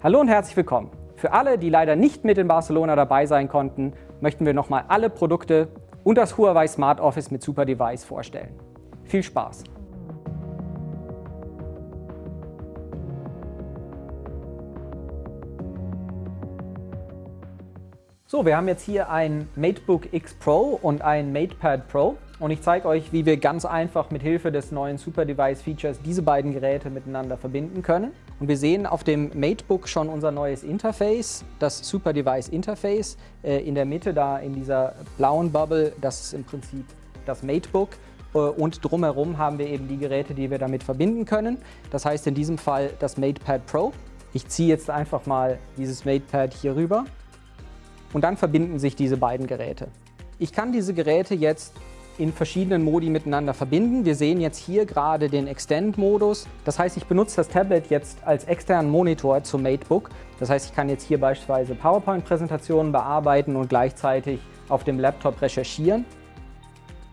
Hallo und herzlich willkommen. Für alle, die leider nicht mit in Barcelona dabei sein konnten, möchten wir nochmal alle Produkte und das Huawei Smart Office mit Super Device vorstellen. Viel Spaß! So, wir haben jetzt hier ein MateBook X Pro und ein MatePad Pro und ich zeige euch, wie wir ganz einfach mit Hilfe des neuen Super Device Features diese beiden Geräte miteinander verbinden können. Und wir sehen auf dem MateBook schon unser neues Interface, das Super Device Interface. Äh, in der Mitte da in dieser blauen Bubble, das ist im Prinzip das MateBook. Äh, und drumherum haben wir eben die Geräte, die wir damit verbinden können. Das heißt in diesem Fall das MatePad Pro. Ich ziehe jetzt einfach mal dieses MatePad hier rüber und dann verbinden sich diese beiden Geräte. Ich kann diese Geräte jetzt in verschiedenen Modi miteinander verbinden. Wir sehen jetzt hier gerade den Extend-Modus. Das heißt, ich benutze das Tablet jetzt als externen Monitor zum MateBook. Das heißt, ich kann jetzt hier beispielsweise PowerPoint-Präsentationen bearbeiten und gleichzeitig auf dem Laptop recherchieren.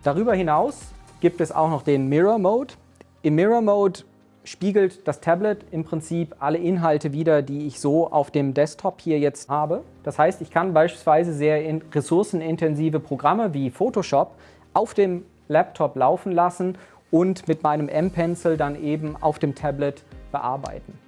Darüber hinaus gibt es auch noch den Mirror Mode. Im Mirror Mode spiegelt das Tablet im Prinzip alle Inhalte wieder, die ich so auf dem Desktop hier jetzt habe. Das heißt, ich kann beispielsweise sehr ressourcenintensive Programme wie Photoshop auf dem Laptop laufen lassen und mit meinem M-Pencil dann eben auf dem Tablet bearbeiten.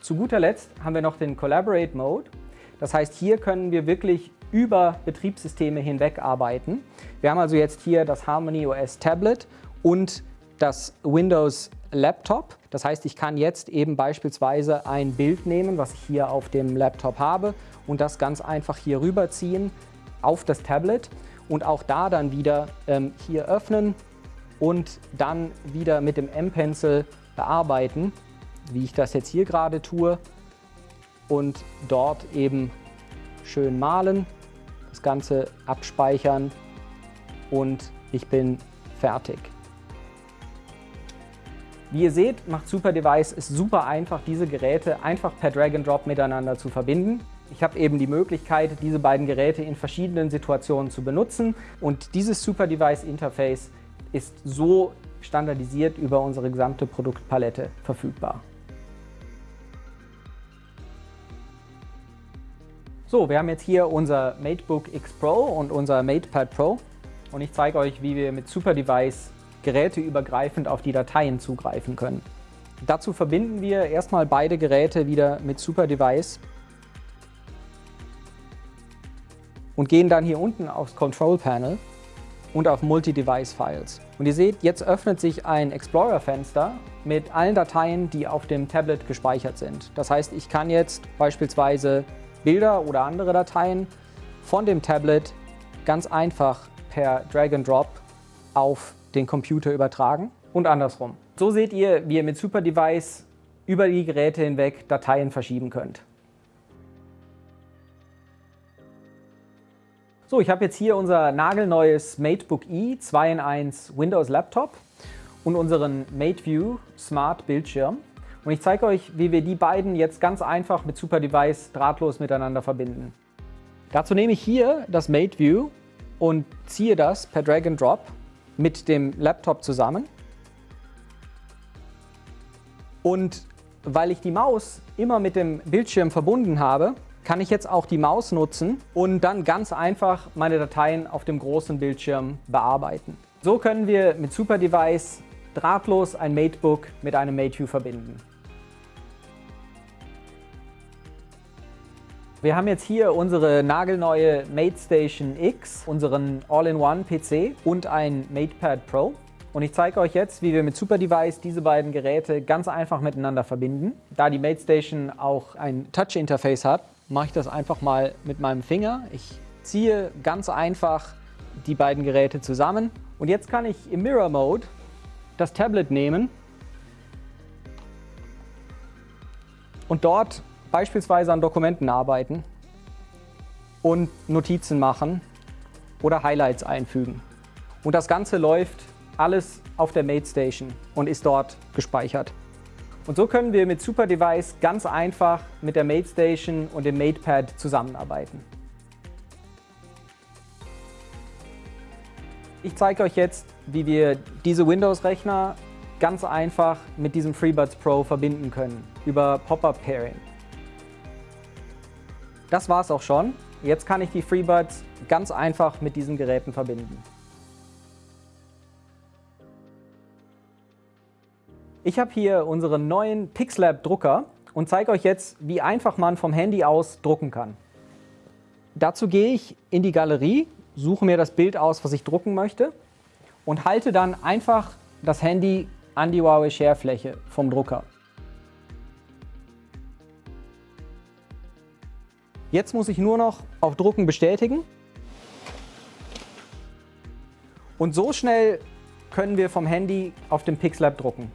Zu guter Letzt haben wir noch den Collaborate Mode. Das heißt, hier können wir wirklich über Betriebssysteme hinweg arbeiten. Wir haben also jetzt hier das Harmony OS Tablet und das Windows Laptop. Das heißt, ich kann jetzt eben beispielsweise ein Bild nehmen, was ich hier auf dem Laptop habe und das ganz einfach hier rüberziehen auf das Tablet und auch da dann wieder ähm, hier öffnen und dann wieder mit dem M-Pencil bearbeiten, wie ich das jetzt hier gerade tue und dort eben schön malen, das Ganze abspeichern und ich bin fertig. Wie ihr seht, macht Super Device es super einfach, diese Geräte einfach per Drag and Drop miteinander zu verbinden. Ich habe eben die Möglichkeit, diese beiden Geräte in verschiedenen Situationen zu benutzen und dieses Super Device Interface ist so standardisiert über unsere gesamte Produktpalette verfügbar. So, wir haben jetzt hier unser MateBook X Pro und unser MatePad Pro und ich zeige euch, wie wir mit Super Device geräteübergreifend auf die Dateien zugreifen können. Dazu verbinden wir erstmal beide Geräte wieder mit Super Device und gehen dann hier unten aufs Control Panel und auf Multi-Device Files. Und ihr seht, jetzt öffnet sich ein Explorer-Fenster mit allen Dateien, die auf dem Tablet gespeichert sind. Das heißt, ich kann jetzt beispielsweise Bilder oder andere Dateien von dem Tablet ganz einfach per Drag and Drop auf den Computer übertragen und andersrum. So seht ihr, wie ihr mit Super Device über die Geräte hinweg Dateien verschieben könnt. So, ich habe jetzt hier unser nagelneues MateBook E 2 in 1 Windows Laptop und unseren MateView Smart Bildschirm. Und ich zeige euch, wie wir die beiden jetzt ganz einfach mit Super Device drahtlos miteinander verbinden. Dazu nehme ich hier das MateView und ziehe das per Drag and Drop mit dem Laptop zusammen. Und weil ich die Maus immer mit dem Bildschirm verbunden habe, kann ich jetzt auch die Maus nutzen und dann ganz einfach meine Dateien auf dem großen Bildschirm bearbeiten. So können wir mit Super Device drahtlos ein MateBook mit einem MateView verbinden. Wir haben jetzt hier unsere nagelneue MateStation X, unseren All-in-One-PC und ein MatePad Pro. Und ich zeige euch jetzt, wie wir mit Super Device diese beiden Geräte ganz einfach miteinander verbinden. Da die MateStation auch ein Touch-Interface hat, mache ich das einfach mal mit meinem Finger. Ich ziehe ganz einfach die beiden Geräte zusammen. Und jetzt kann ich im Mirror Mode das Tablet nehmen und dort beispielsweise an Dokumenten arbeiten und Notizen machen oder Highlights einfügen. Und das Ganze läuft alles auf der MateStation und ist dort gespeichert. Und so können wir mit Super Device ganz einfach mit der MateStation und dem MatePad zusammenarbeiten. Ich zeige euch jetzt, wie wir diese Windows-Rechner ganz einfach mit diesem FreeBuds Pro verbinden können über Pop-Up Pairing. Das war's auch schon. Jetzt kann ich die FreeBuds ganz einfach mit diesen Geräten verbinden. Ich habe hier unseren neuen Pixlab Drucker und zeige euch jetzt, wie einfach man vom Handy aus drucken kann. Dazu gehe ich in die Galerie, suche mir das Bild aus, was ich drucken möchte und halte dann einfach das Handy an die Huawei Share-Fläche vom Drucker. Jetzt muss ich nur noch auf Drucken bestätigen. Und so schnell können wir vom Handy auf dem Pixlab drucken.